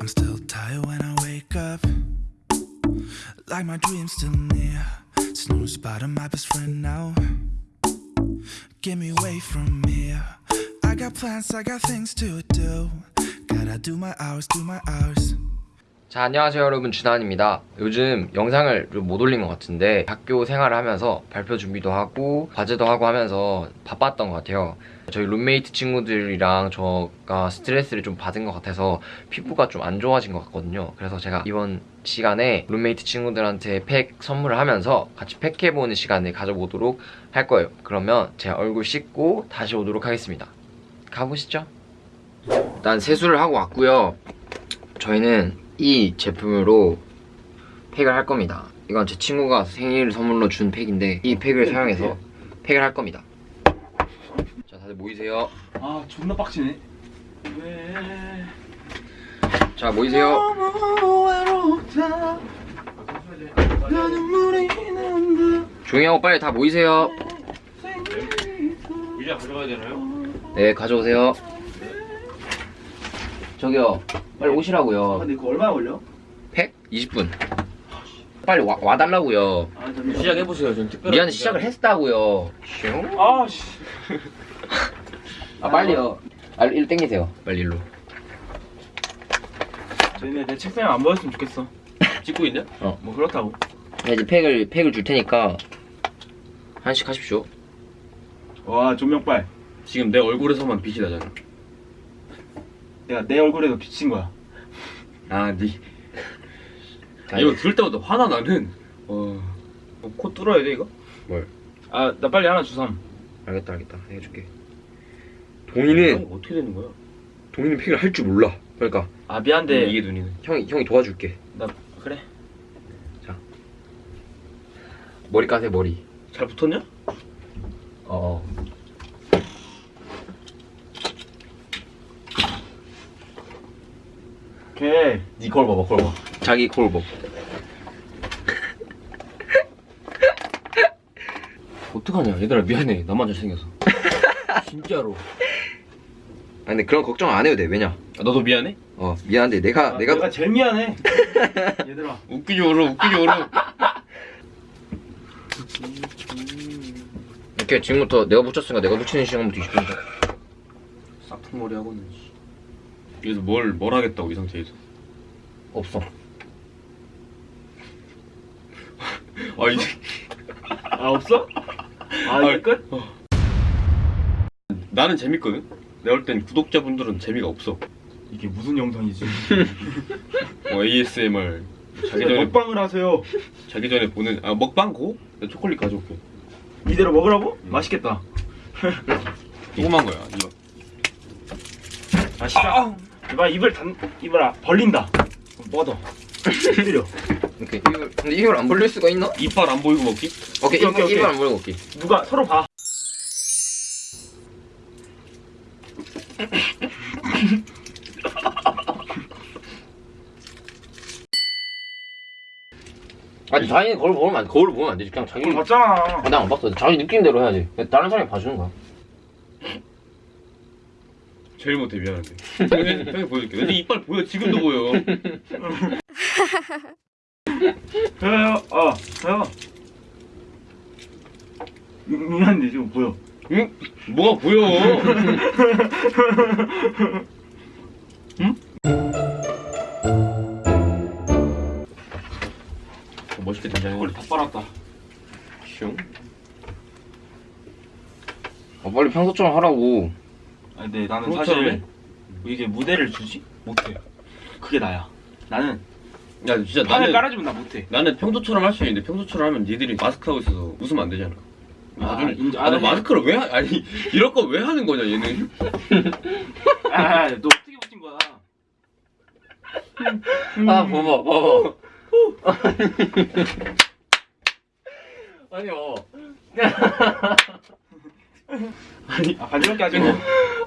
I'm still tired when I wake up. Like my dream's still near. Snooze bottom, my best friend now. Get me away from here. I got plans, I got things to do. Gotta do my hours, do my hours. 자 안녕하세요 여러분. 주단입니다. 요즘 영상을 좀 못 올린 것 같은데 학교 생활을 하면서 발표 준비도 하고 과제도 하고 하면서 바빴던 것 같아요. 저희 룸메이트 친구들이랑 저가 스트레스를 좀 받은 것 같아서 피부가 좀 안 좋아진 것 같거든요. 그래서 제가 이번 시간에 룸메이트 친구들한테 팩 선물을 하면서 같이 팩해보는 시간을 가져보도록 할 거예요. 그러면 제 얼굴 씻고 다시 오도록 하겠습니다. 가보시죠. 일단 세수를 하고 왔고요. 저희는 이 제품으로 팩을 할 겁니다. 이건 제 친구가 생일 선물로 준 팩인데 이 팩을 사용해서 팩을 할 겁니다. 자, 다들 모이세요. 아 존나 빡치네 왜 자, 모이세요. 너무 외롭다 나 눈물이 난다 조용히 하고 빨리 다 모이세요. 의자 가져가야 되나요? 네, 가져오세요. 저기요, 빨리 아 오시라고요. 근데 이거 얼마나 걸려? 팩 20분. 빨리 와, 와달라고요. 아 시작해보세요. 전 특별한. 미안해, 시작을 했다고요. 슝. 아씨 아, 빨리요. 아, 일로 땡기세요. 빨리 일로. 저희네 내 책상에 안 보였으면 좋겠어 찍고 있냐? 뭐 그렇다고 네, 이제 팩을, 팩을 줄 테니까 한씩 하십시오. 와 조명빨 지금 내 얼굴에서만 빛이 나잖아. 내가 내 얼굴에도 비친 거야 아, 니. 자, 이거 들을 때마다 화나 나는. 어. 어, 코 뚫어야 돼 이거? 아나 빨리 하나 주삼 알겠다 알겠다 해줄게 아니, 동이는 어떻게 되는 거야? 동이는 팩을 할 줄 몰라 그러니까 아 미안한데 이게 눈이네. 형이 형이 도와줄게 나 그래 머리 까세요 머리 잘 붙었냐? 어 오케이 니걸 봐봐, 걸 봐. 자기 골복 어떡하냐? 얘들아 미안해. 나만 잘생겨서. 진짜로. 아니 근데 그런 걱정 안 해도 돼 왜냐 아, 너도 미안해? 어 미안한데 내가 아, 내가 내가 제일 미안해 얘들아 웃기지 울어, 웃기지 울어. 이렇게 지금부터 내가 붙였으니까 내가 붙이는 시간부터 20분 전 싹퉁머리 하고는. 씨. 여기서 뭘, 뭘 하겠다고 이 상태에서. 없어 아, 이제. 아 없어? 아 이제 아, 끝? 나는 재밌거든? 내가 볼 땐 구독자분들은 재미가 없어. 이게 무슨 영상이지 뭐 ASMR. 자기 전에, 먹방을 하세요 자기 전에 보는, 아, 먹방 고? 내가 초콜릿 가져올게. 이대로 먹으라고? 맛있겠다 조그만 거야, 이거. 아 시작 이봐 입을 단 입을 아- 벌린다. 뻗어. 때려. 이렇게 이걸 근데 이걸 안 벌릴 수가 있나? 이빨 안 보이고 먹기? 오케이 오케이, 오케이, 오케이. 이걸 안 벌리고 올게 누가 서로 봐. 아니 자기 거울 보면 안 거울 보면 안 되지. 그냥 자기 이걸 봤잖아. 아, 나안 봤어. 자기 느낌대로 해야지. 다른 사람이 봐주는 거야 제일 못해 미안한데 형이, 형이 보여줄게. 내 이빨 보여 지금도 보여. 어 해요. 미- 미안한데 지금 보여. 응? 뭐가 보여? 어, 멋있게 된장해 원래 다 빨았다. 슝. 아, 빨리 평소처럼 하라고 아 근데 나는 그렇잖아. 사실 이게 무대를 주지 못해 그게 나야. 나는 야 진짜 판을 나는 깔아주면 나 못해. 나는 평소처럼 할 수 있는데 평소처럼 하면 니들이 마스크 하고 있어서 웃으면 안 되잖아. 아, 나중에 인정. 아, 나 아, 마스크를 왜 하, 아니 이럴 거 왜 하는 거냐 얘는? 아너 어떻게 붙인 거야? 아 봐봐 봐봐. 아니 어 아니 아 간지럽게 하지 마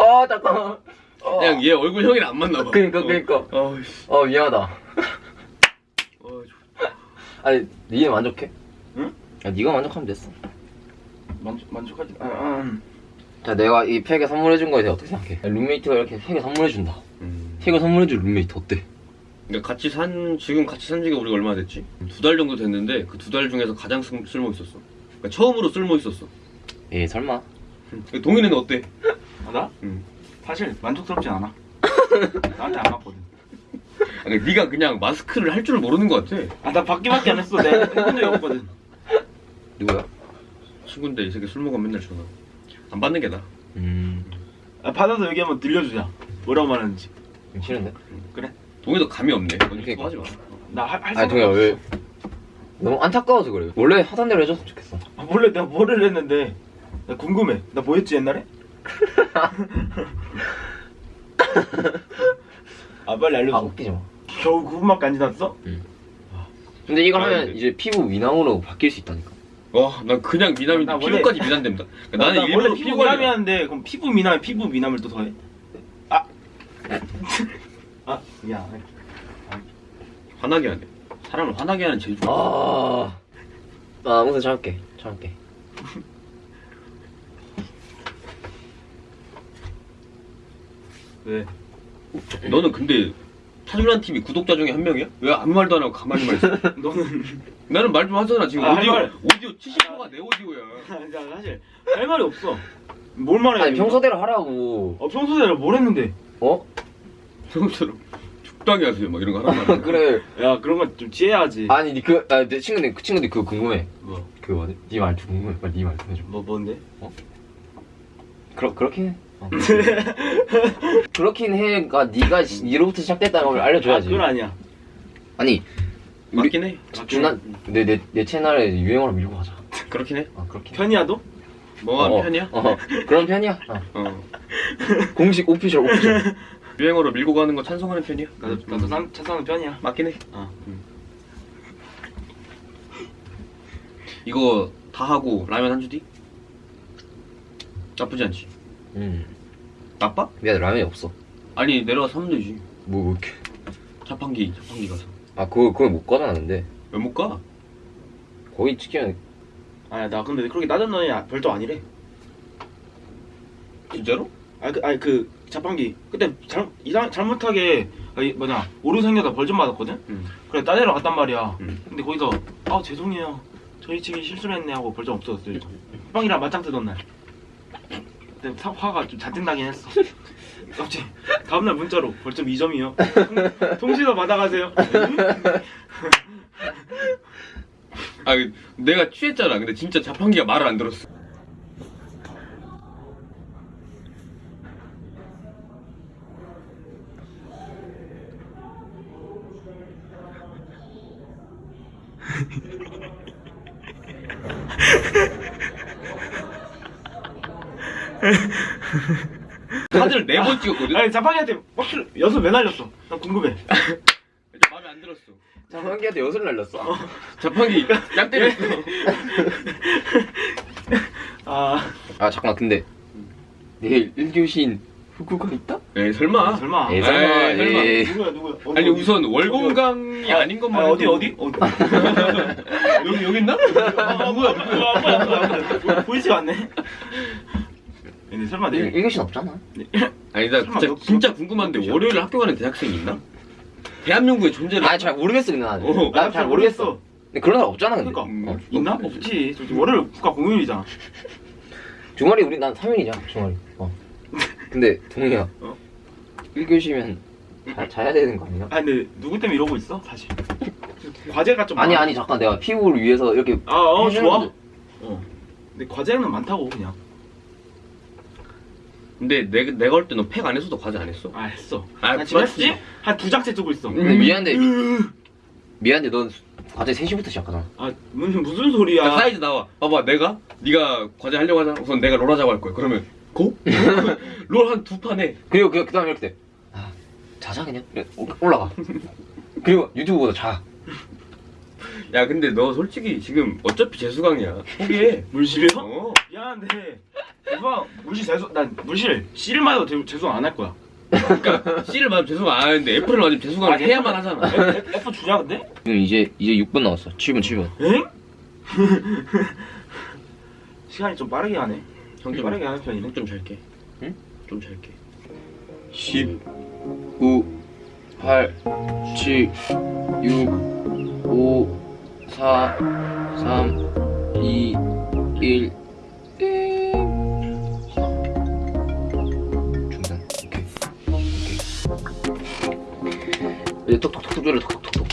아 잠깐만 어. 그냥 얘 얼굴 형이랑 안 맞나 봐 그니까 그니까 어, 어이씨 어 미안하다 어, 아니 니네 만족해? 응? 야 니가 만족하면 됐어 만족, 만족하지 아, 아, 자 내가 이 팩에 선물해준 거에 대해 어떻게 생각해? 야, 룸메이트가 이렇게 팩에 선물해준다 음. 팩을 선물해줄 룸메이트 어때? 근데 같이 산 지금 같이 산 지가 우리가 얼마나 됐지? 두 달 정도 됐는데 그 두 달 중에서 가장 쓸, 쓸모 있었어. 그러니까 처음으로 쓸모 있었어. 예 설마 동현이는 어때? 아, 나? 응. 사실 만족스럽진 않아. 나한테 안 맞거든. 아, 그러니까 네가 그냥 마스크를 할 줄을 모르는 것 같아. 아, 나 받기밖에 안 했어. 내가 해본 적이 없거든. 누구야? 친구인데 이 새끼 술 먹으면 맨날 전화. 안 받는 게 나아. 음 아, 받아서 여기 한번 들려주자. 뭐라고 말하는지. 싫은데? 동현도 감이 없네. 그러니까. 하지 마. 나할 할 아니 동현아 왜 너무 안타까워서 그래 원래 하던 대로 해줬으면 좋겠어 아, 원래 내가 뭐를 했는데 나 궁금해. 나 뭐 했지 옛날에? 아 빨리 아 알려줘. 웃기지 마 겨우 9분밖에 안 지났어? 근데 이걸 아, 하면 근데- 이제 피부 미남으로 바뀔 수 있다니까 와, 난 그냥 미남인데 나 원래- 피부까지 미남됩니다. 그러니까 나, 나는 나 일부러 원래 피부. 미남이었는데 그럼 피부 미남에 피부 미남을 또 더해? 아, 아, 야, 화나게 하네. 사람을 화나게 하는 재주. 아... 나 아무튼 참을게 참을게 왜? 너는 근데 차준환 TV 구독자 중에 한 명이야? 왜 아무 말도 안 하고 가만히만 있어? 너는 나는 말 좀 하잖아. 지금 아, 오디오 할 말. 오디오 70%가 내 오디오야. 야, 사실 할 말이 없어. 뭘 말해? 아니 평소대로 하라고 어 평소대로 뭘 했는데? 어? 평소처럼 적당히 하세요. 막 이런 거 하란 말이야. 그래 야 그런 거좀 지혜야지. 아니 니 그, 아, 내 친구들 그 친구들 그거 궁금해 뭐? 그 뭐지? 니 말투 궁금해 빨리 니 말투 해줘 뭐 뭔데? 그러, 그렇긴 해 어. 그렇긴 해가 니가 시- 니로부터 시작됐다는 걸 알려줘야지 아, 그건 아니야. 아니 맞긴 해. 준한 내, 내, 내 채널에 유행어를 밀고 가자 그렇긴 해. 아 그렇긴 해 편이야도? 뭐가 어, 편이야? 어 그런 편이야 어. 어. 공식 오피셜 오피셜 유행어로 밀고 가는 거 찬성하는 편이야. 나도 나도 산 차사는 편이야. 맞긴 해. 어. 이거 다 하고 라면 한 주디? 나쁘지 않지. 음 나빠? 미안해 라면이 없어 아니 내려가서 사면 되지. 뭐, 뭐 이렇게 자판기 자판기 가서. 아 그거 그걸 못 가져놨는데 왜 못 가? 거기 치킨 아야 나 근데 그렇게 아- 별도 아니래. 진짜로? 아니 그, 아니 그 자판기 그때 잘 이상 잘못하게 아니, 뭐냐 오류 생겨서 벌 좀 받았거든. 응. 그래 따내러 갔단 말이야. 응. 근데 거기서 아 죄송해요 저희 측이 실수를 했네 하고 벌좀 없어졌어요. 빵이랑 맞짱 뜨던 날. 그때 사- 화가 좀 잔뜩 나긴 했어. 갑자기 다음날 문자로 벌점 2점이요. 통신서 받아가세요. 아 내가 취했잖아. 근데 진짜 자판기가 말을 안 들었어. 카드를 네번 찍었거든? 아니 자판기한테 확실히 여섯 왜 날렸어? 나 궁금해. 마음에 안 들었어. 자판기한테 엿을 날렸어 자판기 짱 때렸어. 아 아 잠깐 근데 내일 1교시인 후구가 있다? 에이 설마. 설마. 에이, 설마, 에이, 설마. 에이. 누구야 누구야? 어디, 아니 어디? 우선 월공강이 아, 아닌 것만 아, 어디 어디? 어디? 여기 여기 있나? 아, 뭐야 누구야? 안 보여 안 보여 안 보여. 보- 보이지가 않네. 근데 설마 내일 1교시는 없잖아 아니 나 진짜, 몇- 진짜 몇- 궁금한데 몇 월요일 학교 가는 대학생이 있나? 대한민국의 존재를 아니 잘 모르겠어 근데 나는 어, 난잘 모르겠어 근데 그런 사람 없잖아 근데 그러니까 어. 있나? 없지. 솔직히 월요일 국가 공휴일이잖아. 주말이 우리 난 3일이잖아 주말이 어. 근데 동이야 어? 1교시면 자, 자야 되는 거 아니야? 아 근데 누구 때문에 이러고 있어 사실. 과제가 좀 아니 많아. 아니 잠깐 내가 피부를 위해서 이렇게 아, 어, 해주는 좋아. 어. 근데 과제는 많다고 그냥. 근데 내, 내가 올 때 너 팩 안 했어도 과제 안 했어? 아 했어. 아, 나 지금 맞지? 했지? 한 두 장째 쓰고 있어. 근데 미안한데 미안한데 넌 과제 3시부터 시작하잖아 아 무슨 무슨 소리야? 야, 사이즈 나와 봐봐 내가 네가 과제 하려고 하잖아 우선 내가 롤 하자고 할 거야 그러면 고? 롤 한 두 판 해 그리고 그, 그 다음에 이렇게 돼 아, 자자 그냥 그래, 올라가 그리고 유튜브 보다 자 야 근데 너 솔직히 지금 어차피 재수강이야 포기해 물실이요? 어. 미안한데 대박 물실 재수 난 물실 C를 맞아도 재- 재수 안할 거야. 그러니까 C를 맞으면 재수강 안 하는데 F를 맞으면 재수강을 아, 해야만 F- 하잖아 F, F- 주냐 근데? 지금 이제 이제 6분 남았어 7분 7분 엥? 시간이 좀 빠르게 가네. 형 좀, 빠르게 하는 편이네. 형좀 잘게 응? 좀 잘게 10 9 8 7, 6, 5, 4, 3, 2, 1. 띵. 중단. 오케이. 오케이. 이제 톡톡톡 조려 톡톡톡.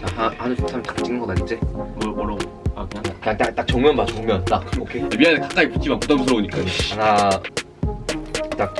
자, 하, 하나, 둘, 셋, 딱 찍는 거다 이제. 뭐 뭐라고? 아 그냥 그냥 딱, 딱 정면 봐, 정면. 딱. 오케이. 미안해 가까이 붙지 마 부담스러우니까 하나, 딱.